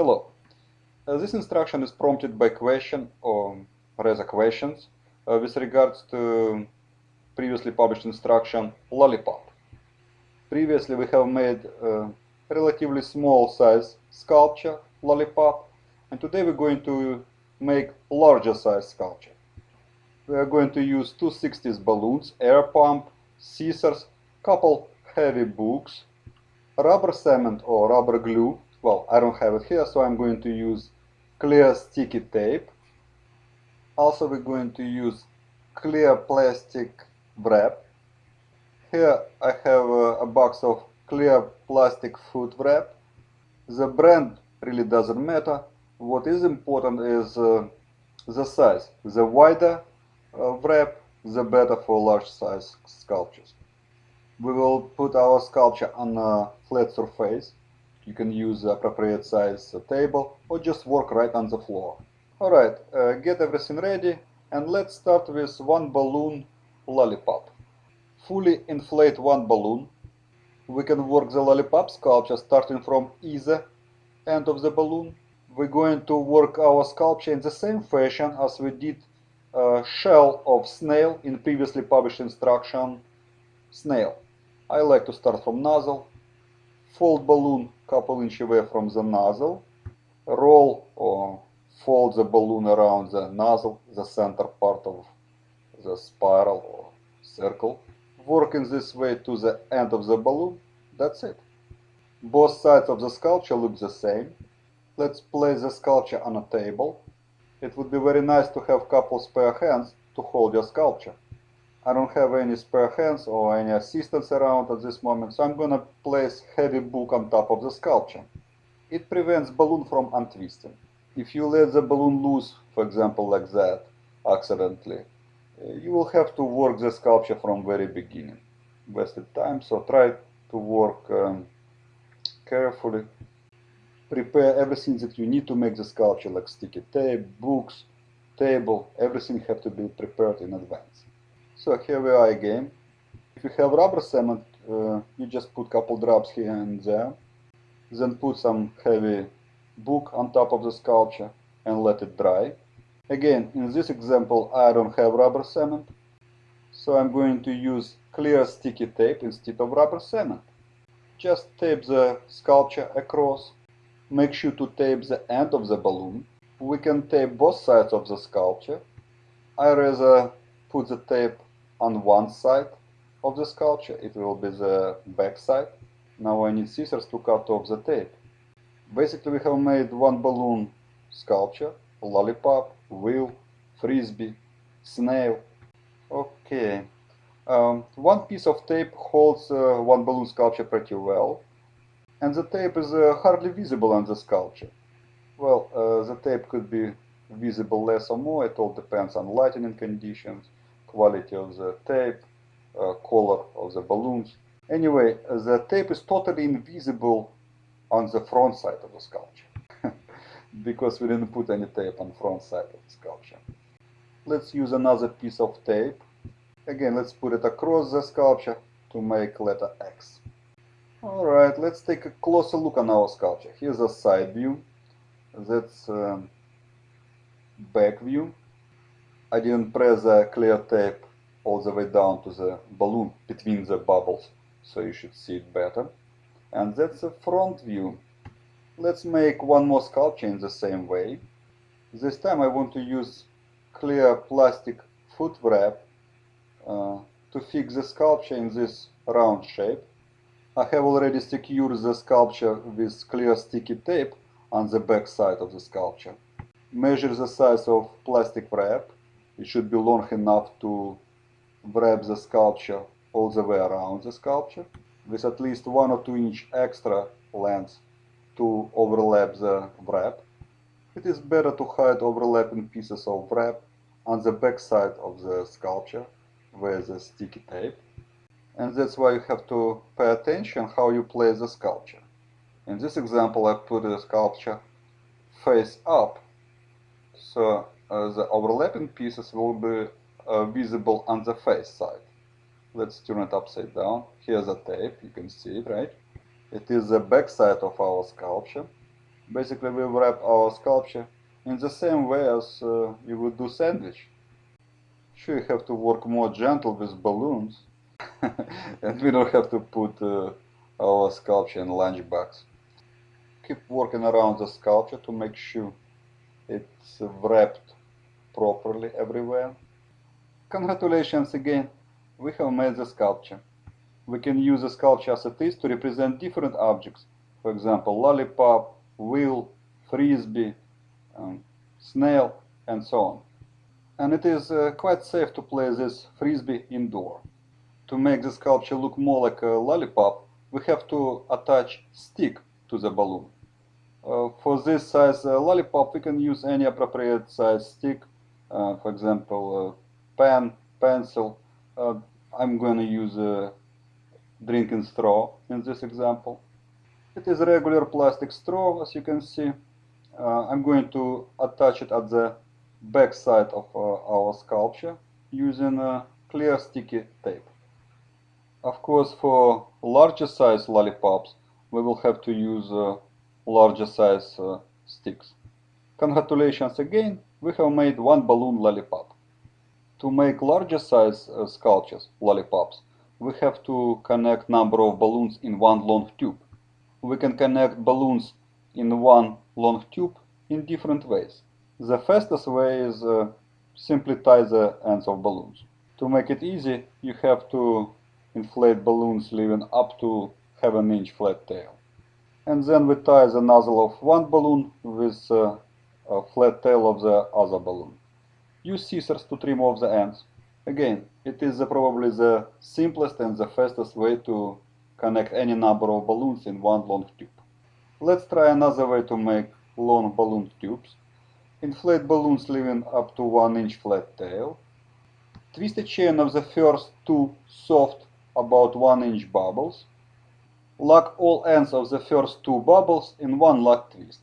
Hello. Uh, this instruction is prompted by question or rather questions uh, with regards to previously published instruction lollipop. Previously we have made a relatively small size sculpture lollipop and today we're going to make larger size sculpture. We are going to use two 60s balloons, air pump, scissors, couple heavy books, rubber cement or rubber glue. Well, I don't have it here, so I'm going to use clear sticky tape. Also, we're going to use clear plastic wrap. Here I have a, a box of clear plastic food wrap. The brand really doesn't matter. What is important is uh, the size. The wider uh, wrap, the better for large size sculptures. We will put our sculpture on a flat surface. You can use the appropriate size table or just work right on the floor. Alright, uh, get everything ready and let's start with one balloon lollipop. Fully inflate one balloon. We can work the lollipop sculpture starting from either end of the balloon. We're going to work our sculpture in the same fashion as we did uh, shell of snail in previously published instruction snail. I like to start from nozzle, fold balloon couple inch away from the nozzle, roll or fold the balloon around the nozzle, the center part of the spiral or circle. Work in this way to the end of the balloon. That's it. Both sides of the sculpture look the same. Let's place the sculpture on a table. It would be very nice to have couple spare hands to hold your sculpture. I don't have any spare hands or any assistants around at this moment, so I'm gonna place heavy book on top of the sculpture. It prevents balloon from untwisting. If you let the balloon loose, for example like that, accidentally, uh, you will have to work the sculpture from very beginning. Wasted time, so try to work um, carefully. Prepare everything that you need to make the sculpture, like sticky tape, books, table, everything have to be prepared in advance. So here we are again. If you have rubber cement, uh, you just put a couple drops here and there. Then put some heavy book on top of the sculpture and let it dry. Again, in this example, I don't have rubber cement. So I'm going to use clear sticky tape instead of rubber cement. Just tape the sculpture across. Make sure to tape the end of the balloon. We can tape both sides of the sculpture. I rather put the tape on one side of the sculpture, it will be the back side. Now I need scissors to cut off the tape. Basically we have made one balloon sculpture, lollipop, wheel, frisbee, snail. Okay. Um, one piece of tape holds uh, one balloon sculpture pretty well. And the tape is uh, hardly visible on the sculpture. Well, uh, the tape could be visible less or more, it all depends on lighting conditions quality of the tape, uh, color of the balloons. Anyway, the tape is totally invisible on the front side of the sculpture because we didn't put any tape on front side of the sculpture. Let's use another piece of tape. Again, let's put it across the sculpture to make letter X. Alright, let's take a closer look on our sculpture. Here's a side view. That's um, back view. I didn't press the clear tape all the way down to the balloon between the bubbles, so you should see it better. And that's the front view. Let's make one more sculpture in the same way. This time I want to use clear plastic foot wrap uh, to fix the sculpture in this round shape. I have already secured the sculpture with clear sticky tape on the back side of the sculpture. Measure the size of plastic wrap it should be long enough to wrap the sculpture all the way around the sculpture with at least one or two inch extra length to overlap the wrap. It is better to hide overlapping pieces of wrap on the back side of the sculpture with the sticky tape. And that's why you have to pay attention how you place the sculpture. In this example I put the sculpture face up so the overlapping pieces will be uh, visible on the face side. Let's turn it upside down. Here's a tape, you can see it, right? It is the back side of our sculpture. Basically we wrap our sculpture in the same way as uh, you would do sandwich. Sure you have to work more gentle with balloons and we don't have to put uh, our sculpture in lunch box. Keep working around the sculpture to make sure it's wrapped properly everywhere. Congratulations again, we have made the sculpture. We can use the sculpture as it is to represent different objects, for example lollipop, wheel, frisbee, um, snail and so on. And it is uh, quite safe to play this frisbee indoor. To make the sculpture look more like a lollipop, we have to attach stick to the balloon. Uh, for this size uh, lollipop, we can use any appropriate size stick, for example, pen, pencil. Uh, I'm going to use a drinking straw in this example. It is a regular plastic straw, as you can see. Uh, I'm going to attach it at the back side of uh, our sculpture using a clear sticky tape. Of course, for larger size lollipops, we will have to use uh, larger size uh, sticks. Congratulations again, we have made one balloon lollipop. To make larger size uh, sculptures, lollipops, we have to connect number of balloons in one long tube. We can connect balloons in one long tube in different ways. The fastest way is uh, simply tie the ends of balloons. To make it easy, you have to inflate balloons leaving up to have an inch flat tail. And then we tie the nozzle of one balloon with uh, a flat tail of the other balloon. Use scissors to trim off the ends. Again, it is uh, probably the simplest and the fastest way to connect any number of balloons in one long tube. Let's try another way to make long balloon tubes. Inflate balloons leaving up to 1 inch flat tail. Twist a chain of the first two soft about 1 inch bubbles. Lock all ends of the first two bubbles in one lock twist.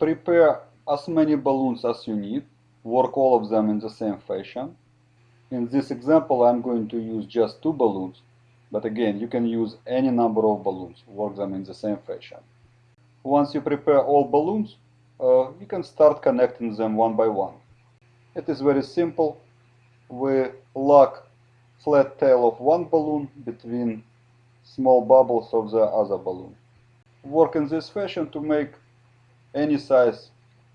Prepare as many balloons as you need. Work all of them in the same fashion. In this example I'm going to use just two balloons, but again you can use any number of balloons, work them in the same fashion. Once you prepare all balloons, uh, you can start connecting them one by one. It is very simple. We lock flat tail of one balloon between small bubbles of the other balloon. Work in this fashion to make any size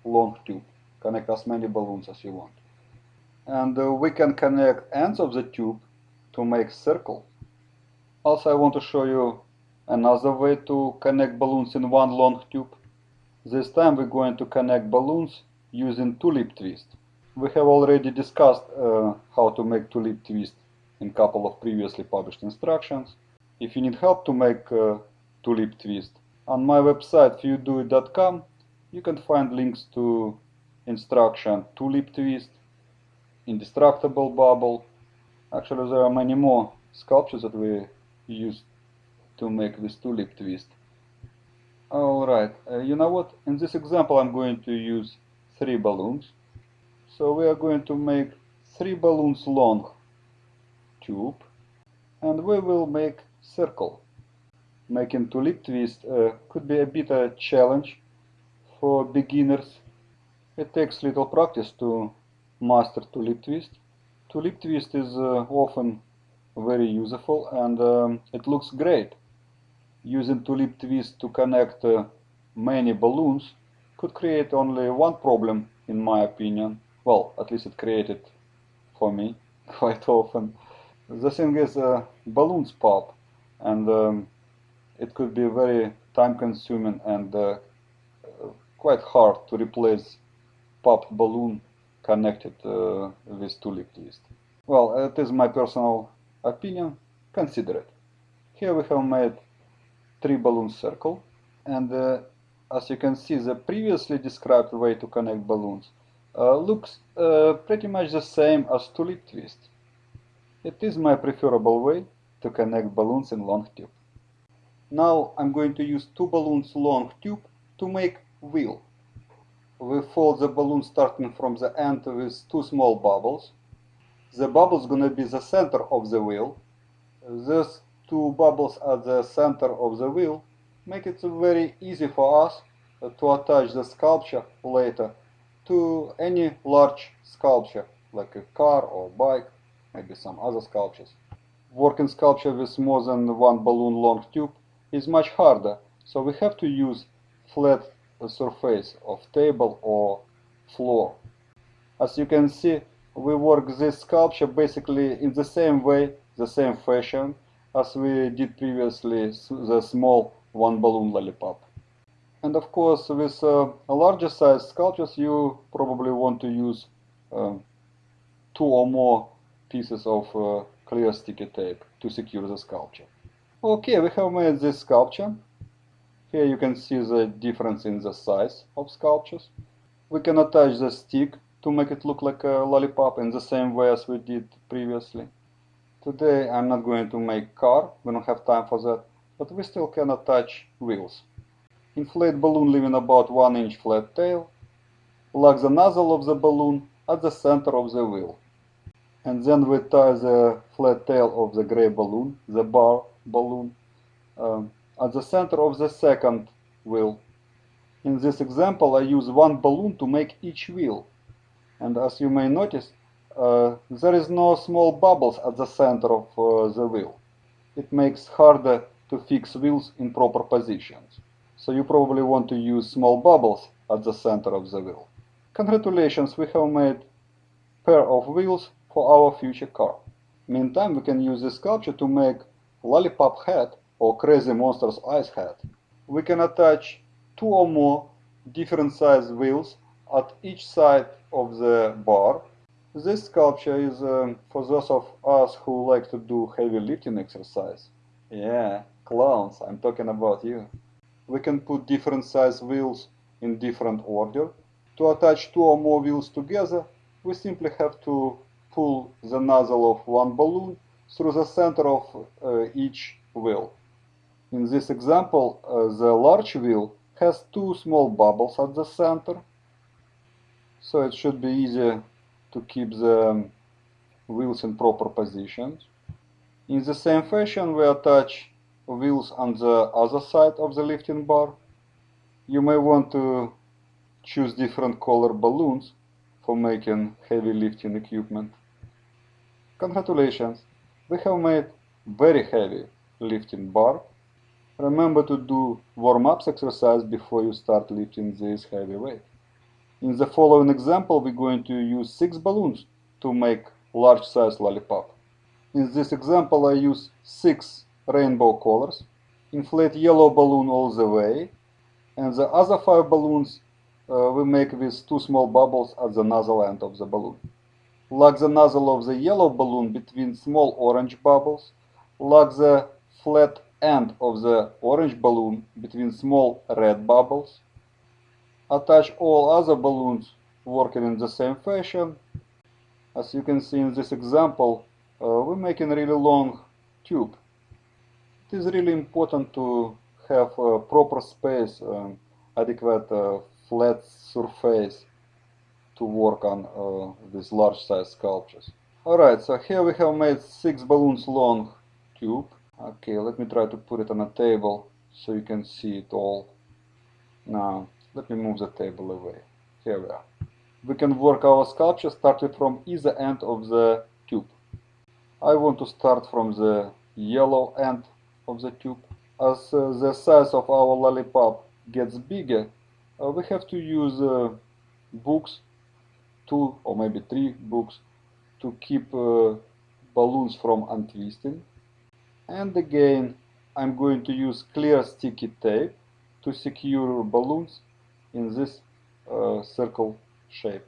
long tube. Connect as many balloons as you want. And uh, we can connect ends of the tube to make circle. Also I want to show you another way to connect balloons in one long tube. This time we're going to connect balloons using tulip twist. We have already discussed uh, how to make tulip twist in couple of previously published instructions. If you need help to make uh, tulip twist, on my website fewdoit.com you can find links to instruction tulip twist, indestructible bubble. Actually there are many more sculptures that we use to make this tulip twist. Alright, uh, you know what, in this example I'm going to use three balloons. So we are going to make three balloons long tube and we will make circle. Making tulip twist uh, could be a bit a challenge for beginners. It takes little practice to master tulip twist. Tulip twist is uh, often very useful and um, it looks great. Using tulip twist to connect uh, many balloons could create only one problem in my opinion. Well, at least it created for me quite often. The thing is, uh, balloons pop, and um, it could be very time-consuming and uh, quite hard to replace popped balloon connected uh, with tulip twist. Well, it is my personal opinion. Consider it. Here we have made three balloon circle, and uh, as you can see, the previously described way to connect balloons uh, looks uh, pretty much the same as tulip twist. It is my preferable way to connect balloons in long tube. Now I'm going to use two balloons long tube to make wheel. We fold the balloon starting from the end with two small bubbles. The bubbles gonna be the center of the wheel. These two bubbles at the center of the wheel make it very easy for us to attach the sculpture later to any large sculpture like a car or bike, maybe some other sculptures. Working sculpture with more than one balloon long tube is much harder, so we have to use flat surface of table or floor. As you can see, we work this sculpture basically in the same way, the same fashion as we did previously the small one balloon lollipop. And of course, with uh, larger size sculptures, you probably want to use um, two or more pieces of uh, clear sticky tape to secure the sculpture. Okay, we have made this sculpture. Here you can see the difference in the size of sculptures. We can attach the stick to make it look like a lollipop in the same way as we did previously. Today I'm not going to make car, we don't have time for that, but we still can attach wheels. Inflate balloon leaving about 1 inch flat tail, lock the nozzle of the balloon at the center of the wheel. And then we tie the flat tail of the gray balloon, the bar balloon, um, at the center of the second wheel. In this example I use one balloon to make each wheel. And as you may notice, uh, there is no small bubbles at the center of uh, the wheel. It makes harder to fix wheels in proper positions. So you probably want to use small bubbles at the center of the wheel. Congratulations, we have made pair of wheels for our future car. Meantime, we can use this sculpture to make lollipop head or crazy monster's eyes head. We can attach two or more different size wheels at each side of the bar. This sculpture is um, for those of us who like to do heavy lifting exercise. Yeah, clowns, I'm talking about you we can put different size wheels in different order. To attach two or more wheels together, we simply have to pull the nozzle of one balloon through the center of uh, each wheel. In this example, uh, the large wheel has two small bubbles at the center, so it should be easier to keep the um, wheels in proper positions. In the same fashion, we attach wheels on the other side of the lifting bar. You may want to choose different color balloons for making heavy lifting equipment. Congratulations, we have made very heavy lifting bar. Remember to do warm-ups exercise before you start lifting this heavy weight. In the following example, we're going to use six balloons to make large size lollipop. In this example, I use six rainbow colors, inflate yellow balloon all the way, and the other five balloons uh, we make with two small bubbles at the nozzle end of the balloon. Lock the nozzle of the yellow balloon between small orange bubbles, lock the flat end of the orange balloon between small red bubbles, attach all other balloons working in the same fashion. As you can see in this example, uh, we're making a really long tube it is really important to have a proper space, um, adequate uh, flat surface to work on uh, these large size sculptures. Alright, so here we have made 6 balloons long tube. Okay, let me try to put it on a table so you can see it all. Now, let me move the table away. Here we are. We can work our sculpture starting from either end of the tube. I want to start from the yellow end of the tube. As uh, the size of our lollipop gets bigger, uh, we have to use uh, books, two or maybe three books, to keep balloons from untwisting. And again, I'm going to use clear sticky tape to secure balloons in this uh, circle shape.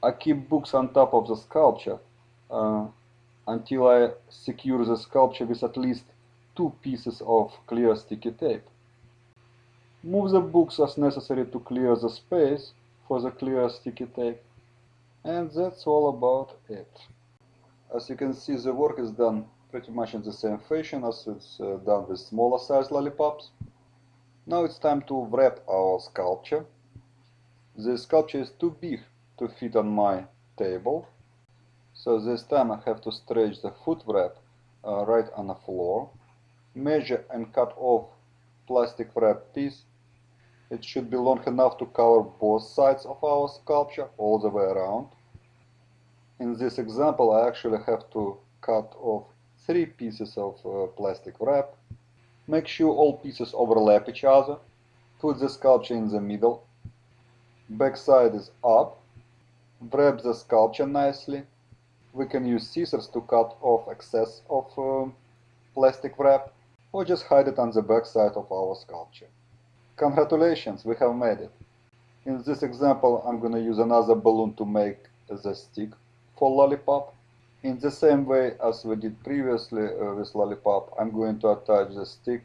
I keep books on top of the sculpture uh, until I secure the sculpture with at least two pieces of clear sticky tape. Move the books as necessary to clear the space for the clear sticky tape. And that's all about it. As you can see, the work is done pretty much in the same fashion as it's uh, done with smaller size lollipops. Now it's time to wrap our sculpture. The sculpture is too big to fit on my table. So this time I have to stretch the foot wrap uh, right on the floor measure and cut off plastic wrap piece It should be long enough to cover both sides of our sculpture all the way around. In this example, I actually have to cut off three pieces of uh, plastic wrap. Make sure all pieces overlap each other. Put the sculpture in the middle. Back side is up. Wrap the sculpture nicely. We can use scissors to cut off excess of uh, plastic wrap or just hide it on the back side of our sculpture. Congratulations, we have made it. In this example, I'm gonna use another balloon to make the stick for lollipop. In the same way as we did previously uh, with lollipop, I'm going to attach the stick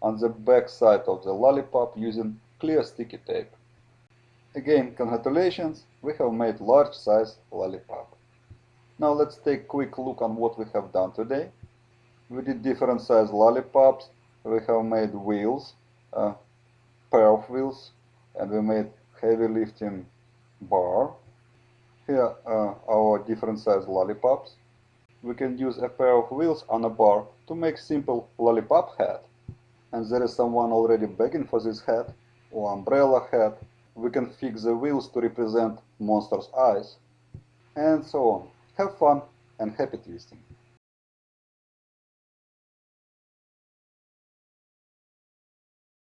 on the back side of the lollipop using clear sticky tape. Again, congratulations, we have made large size lollipop. Now let's take a quick look on what we have done today. We did different size lollipops, we have made wheels, a pair of wheels, and we made heavy lifting bar. Here are our different size lollipops. We can use a pair of wheels on a bar to make simple lollipop hat. And there is someone already begging for this hat or umbrella hat. We can fix the wheels to represent monster's eyes. And so on. Have fun and happy twisting.